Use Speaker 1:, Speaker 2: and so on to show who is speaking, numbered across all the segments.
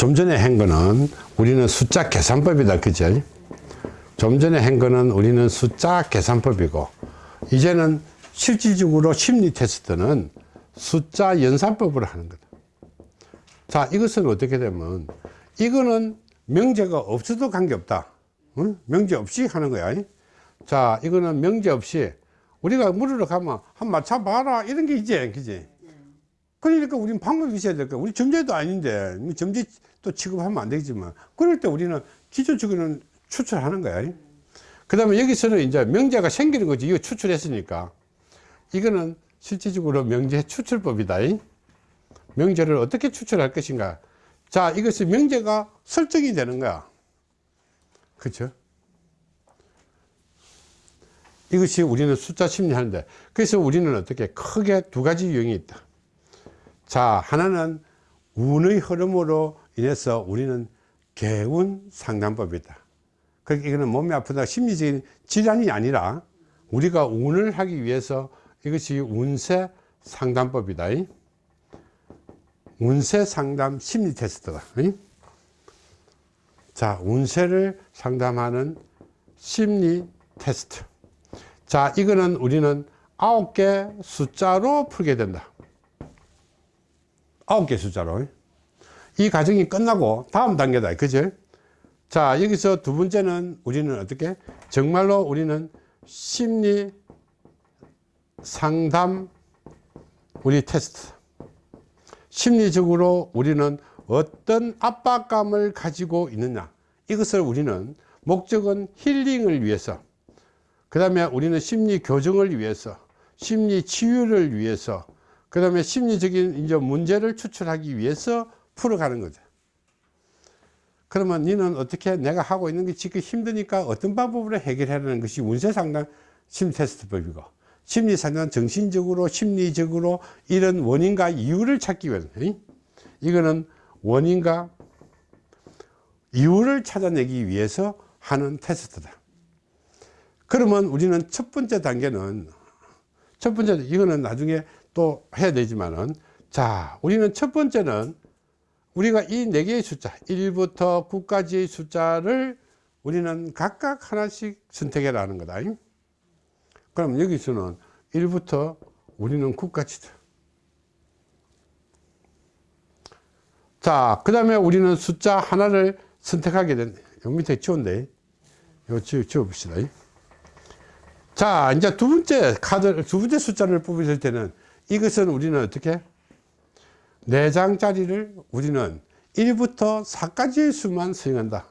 Speaker 1: 좀 전에 한 거는 우리는 숫자 계산법이다 그죠 좀 전에 한 거는 우리는 숫자 계산법이고 이제는 실질적으로 심리 테스트는 숫자 연산법으로 하는 거다. 자 이것은 어떻게 되면 이거는 명제가 없어도 관계없다. 응? 명제 없이 하는 거야. 자 이거는 명제 없이 우리가 물으러 가면 한 맞춰봐라. 이런 게 있지 그지 그러니까 우리는 방법이 있어야 될 거야 우리 점제도 아닌데 뭐 점제 또 취급하면 안 되겠지만 그럴 때 우리는 기초적으로는 추출하는 거야. 그 다음에 여기서는 이제 명제가 생기는 거지. 이거 추출했으니까. 이거는 실질적으로 명제 추출법이다. 명제를 어떻게 추출할 것인가. 자 이것이 명제가 설정이 되는 거야. 그렇죠 이것이 우리는 숫자 심리 하는데 그래서 우리는 어떻게 크게 두 가지 유형이 있다 자 하나는 운의 흐름으로 인해서 우리는 개운 상담법이다. 그러니까 이거는 몸이 아프다 심리적인 질환이 아니라 우리가 운을 하기 위해서 이것이 운세 상담법이다. 운세 상담 심리 테스트다. 자 운세를 상담하는 심리 테스트. 자 이거는 우리는 아홉 개 숫자로 풀게 된다 아홉 개 숫자로. 이 과정이 끝나고 다음 단계다 그죠 자 여기서 두 번째는 우리는 어떻게? 정말로 우리는 심리 상담 우리 테스트. 심리적으로 우리는 어떤 압박감을 가지고 있느냐. 이것을 우리는 목적은 힐링을 위해서 그 다음에 우리는 심리 교정을 위해서 심리 치유를 위해서 그 다음에 심리적인 이제 문제를 추출하기 위해서 풀어가는 거죠. 그러면 너는 어떻게 내가 하고 있는 게 지금 힘드니까 어떤 방법으로 해결하는 것이 운세상담 심리 테스트법이고 심리상담 정신적으로 심리적으로 이런 원인과 이유를 찾기 위해서 이거는 원인과 이유를 찾아내기 위해서 하는 테스트다. 그러면 우리는 첫 번째 단계는 첫 번째 이거는 나중에 또 해야 되지만은 자 우리는 첫 번째는 우리가 이 네 개의 숫자 1부터 9까지의 숫자를 우리는 각각 하나씩 선택해라는 거다. 그럼 여기서는 1부터 우리는 9까지다. 자, 그 다음에 우리는 숫자 하나를 선택하게 된, 여기 밑에 지운데, 이거 지워, 지워봅시다. 자, 이제 두 번째 카드, 두 번째 숫자를 뽑으실 때는 이것은 우리는 어떻게? 네 장짜리를 우리는 1부터 4까지의 수만 사용한다.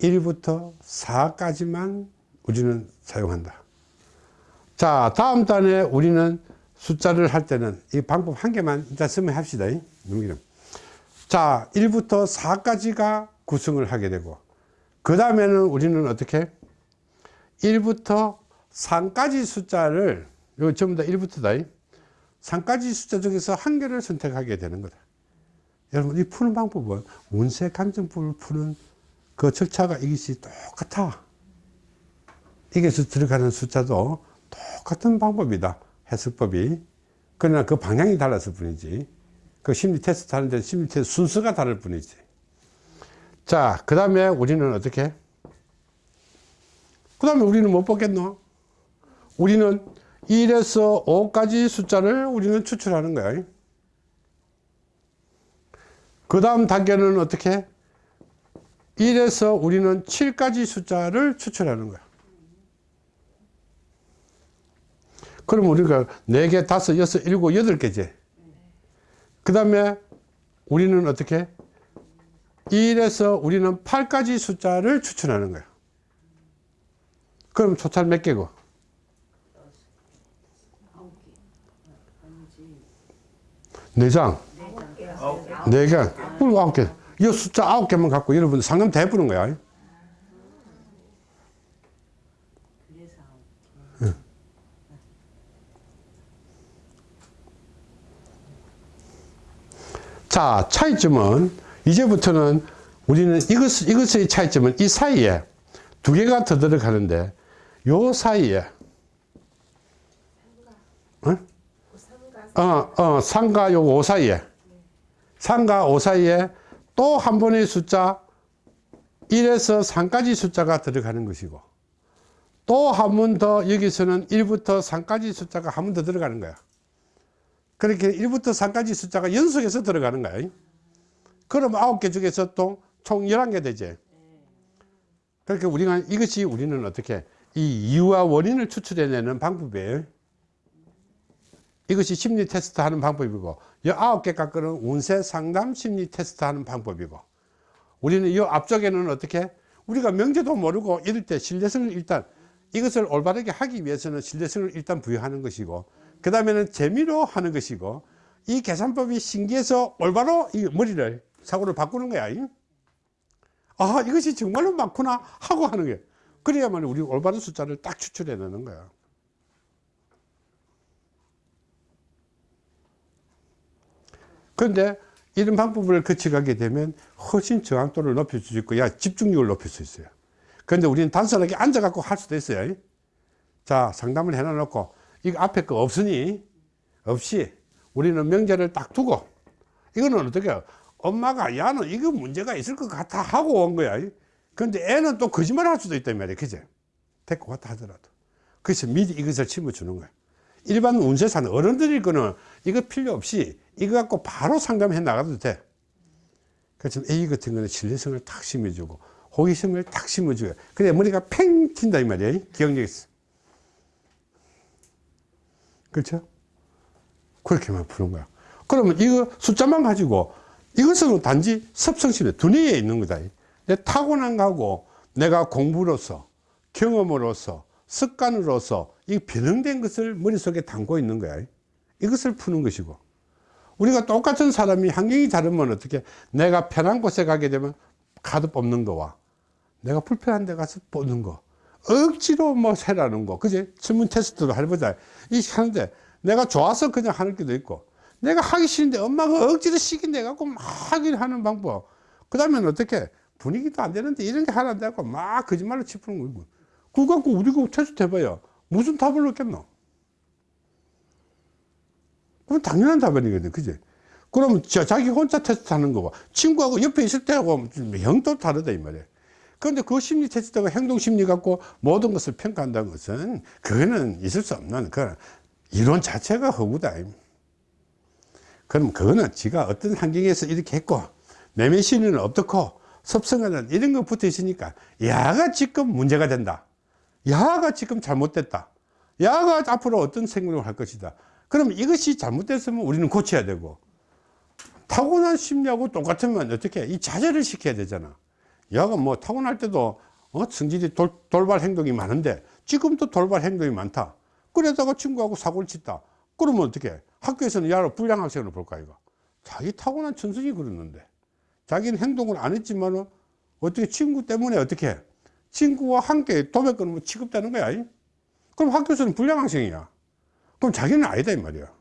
Speaker 1: 1부터 4까지만 우리는 사용한다. 자, 다음 단에 우리는 숫자를 할 때는 이 방법 한 개만 일단 쓰면 합시다. 넘기는. 자, 1부터 4까지가 구성을 하게 되고, 그 다음에는 우리는 어떻게? 1부터 3까지 숫자를, 이거 전부 다 1부터다. 3까지 숫자 중에서 한 개를 선택하게 되는 거다. 여러분, 이 푸는 방법은 운세 감정법을 푸는 그 절차가 이것이 똑같아. 이게서 들어가는 숫자도 똑같은 방법이다. 해석법이 그러나 그 방향이 달랐을 뿐이지 그 심리 테스트 하는데 심리 테스트 순서가 다를 뿐이지 자그 다음에 우리는 어떻게 그 다음에 우리는 못 보겠노 우리는 1에서 5까지 숫자를 우리는 추출하는 거야 그 다음 단계는 어떻게 1에서 우리는 7까지 숫자를 추출하는 거야 그럼 우리가 4개, 5, 6, 7, 8개지. 그 다음에 우리는 어떻게? 1에서 우리는 8까지 숫자를 추천하는 거야. 그럼 토탈 몇 개고? 네 장. 네 개. 그럼 아홉 개. 이 숫자 아홉 개만 갖고 여러분 상금 대 부는 거야. 자, 차이점은 이제부터는 우리는 이것, 이것의 차이점은 이 사이에 두 개가 더 들어가는데 요 사이에 어? 어, 어, 상과 요오 사이에. 3과 5 사이에 또 한 번의 숫자 1에서 3까지 숫자가 들어가는 것이고 또 한 번 더 여기서는 1부터 3까지 숫자가 한 번 더 들어가는 거야. 그렇게 1부터 3까지 숫자가 연속해서 들어가는 거야. 그럼 9개 중에서 또 총 11개 되지. 그렇게 우리가 이것이 우리는 어떻게 이 이유와 원인을 추출해내는 방법이에요 이것이 심리 테스트 하는 방법이고 이 아홉 개 깎으는 운세 상담 심리 테스트 하는 방법이고 우리는 이 앞쪽에는 어떻게? 우리가 명제도 모르고 이럴 때 신뢰성을 일단 이것을 올바르게 하기 위해서는 신뢰성을 일단 부여하는 것이고 그 다음에는 재미로 하는 것이고 이 계산법이 신기해서 올바로 이 머리를 사고를 바꾸는 거야. 아 이것이 정말로 많구나 하고 하는 거예요 그래야만 우리 올바른 숫자를 딱 추출해 내는 거야 그런데 이런 방법을 거쳐가게 되면 훨씬 저항도를 높일 수 있고 야 집중력을 높일 수 있어요. 그런데 우리는 단순하게 앉아 갖고 할 수도 있어요. 자 상담을 해놔 놓고 이거 앞에 거 없으니 없이 우리는 명제를 딱 두고 이거는 어떻게 해요? 엄마가 야는 이거 문제가 있을 것 같아 하고 온 거야. 근데 애는 또 거짓말 할 수도 있단 말이야. 그제? 데리고 왔다 하더라도. 그래서 미리 이것을 심어주는 거야. 일반 운세사는 어른들일 거는 이거 필요 없이 이거 갖고 바로 상담해 나가도 돼. 그래서 A 같은 거는 신뢰성을 탁 심어주고 호기심을 탁 심어줘요 그래 머리가 팽 튄다 이 말이야 기억력이 있어. 그렇죠? 그렇게만 푸는 거야. 그러면 이거 숫자만 가지고 이것은 단지 섭성심에 두뇌에 있는 거다. 내 타고난 거하고 내가 공부로서 경험으로서 습관으로서 이 변형된 것을 머릿속에 담고 있는 거야. 이것을 푸는 것이고 우리가 똑같은 사람이 환경이 다르면 어떻게 내가 편한 곳에 가게 되면 카드 뽑는 거와 내가 불편한 데 가서 뽑는 거. 억지로 뭐 세라는 거. 그지? 질문 테스트도 해보자. 이 하는데 내가 좋아서 그냥 하는 게도 있고 내가 하기 싫은데 엄마가 억지로 시킨대 갖고 막 하긴 하는 방법. 그 다음에 어떻게 분위기도 안 되는데 이런 게 하나 안 되고 막 거짓말로 치푸는 거고. 그거 갖고 우리가 테스트 해봐요. 무슨 답을 얻겠노 그건 당연한 답변이거든 그지? 그러면 저 자기 혼자 테스트 하는 거고 친구하고 옆에 있을 때하고 형도 다르다 이 말이야. 그런데 그 심리 테스트가 행동 심리 갖고 모든 것을 평가한다는 것은 그거는 있을 수 없는 그 이론 자체가 허구다 그럼 그거는 지가 어떤 환경에서 이렇게 했고 내면 심리는 어떻고 섭성하는 이런 거 붙어 있으니까 야가 지금 문제가 된다. 야가 지금 잘못됐다. 야가 앞으로 어떤 생각을 할 것이다 그럼 이것이 잘못됐으면 우리는 고쳐야 되고 타고난 심리하고 똑같으면 어떻게 이 자제를 시켜야 되잖아. 야가 뭐 타고날 때도 어? 성질이 돌, 돌발 행동이 많은데 지금도 돌발 행동이 많다. 그러다가 친구하고 사고를 쳤다. 그러면 어떻게 학교에서는 야를 불량 학생으로 볼까 이거? 자기 타고난 천성이 그러는데. 자기는 행동을 안 했지만 어떻게 친구 때문에 어떻게 해? 친구와 함께 도배 끊으면 취급되는 거야 그럼 학교에서는 불량 학생이야 그럼 자기는 아니다 이 말이야.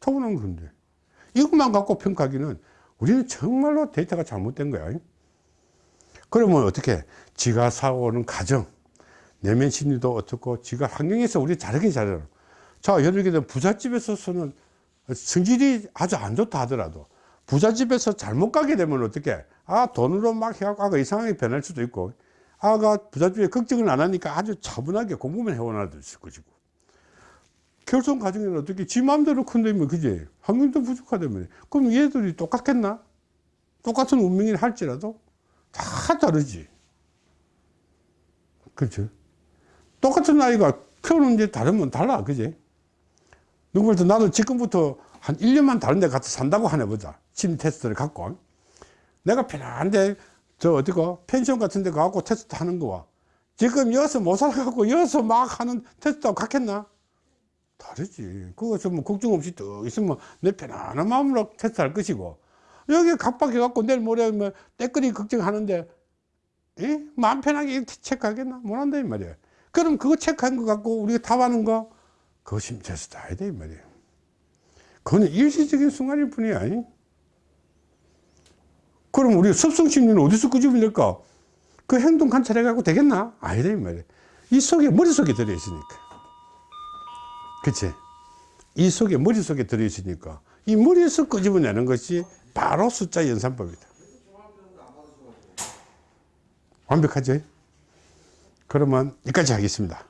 Speaker 1: 타고난 건데. 이것만 갖고 평가하기는 우리는 정말로 데이터가 잘못된 거야. 그러면 어떻게 지가 사오는 가정 내면 심리도 어떻고 지가 환경에서 우리 잘하긴 잘해요 자 예를 들면 부잣집에서는 성질이 아주 안 좋다 하더라도 부잣집에서 잘못 가게 되면 어떻게? 아 돈으로 막 해갖고 아가 이상하게 변할 수도 있고 아가 부잣집에 걱정을 안 하니까 아주 차분하게 공부만 해오나도 있을 것이고 결손 가정에는 어떻게 지 마음대로 큰다면 그지? 환경도 부족하다면. 그럼 얘들이 똑같겠나? 똑같은 운명이 할지라도 다 다르지. 그렇죠? 똑같은 아이가 키우는 게 다르면 달라 그지? 누구부터 나도 지금부터 한 1년만 다른 데 가서 산다고 하나 보자. 심리 테스트를 갖고. 내가 편한데 저 어디고 펜션 같은 데 가고 테스트 하는 거와. 지금 여기서 못 살아갖고 여기서 막 하는 테스트하고 같겠나 다르지. 그거 좀 걱정 없이 또 있으면 내 편안한 마음으로 테스트할 것이고. 여기 갑박해 갖고 내일 모레 뭐 때거리 걱정하는데 에? 마음 편하게 체크하겠나? 못한다 이 말이야. 그럼 그거 체크한 거 갖고 우리가 답하는 거 그거 심체에서 다 해야 돼이 말이야. 그거는 일시적인 순간일 뿐이야 이? 그럼 우리 습성심리는 어디서 끄집어낼까? 그 행동 관찰해 갖고 되겠나? 아니다 이 말이야. 이 속에 머릿속에 들어있으니까 그치 이 속에 머릿속에 들어있으니까 이 머리에서 끄집어내는 것이 바로 숫자 연산법이다. 완벽하죠? 그러면 여기까지 하겠습니다.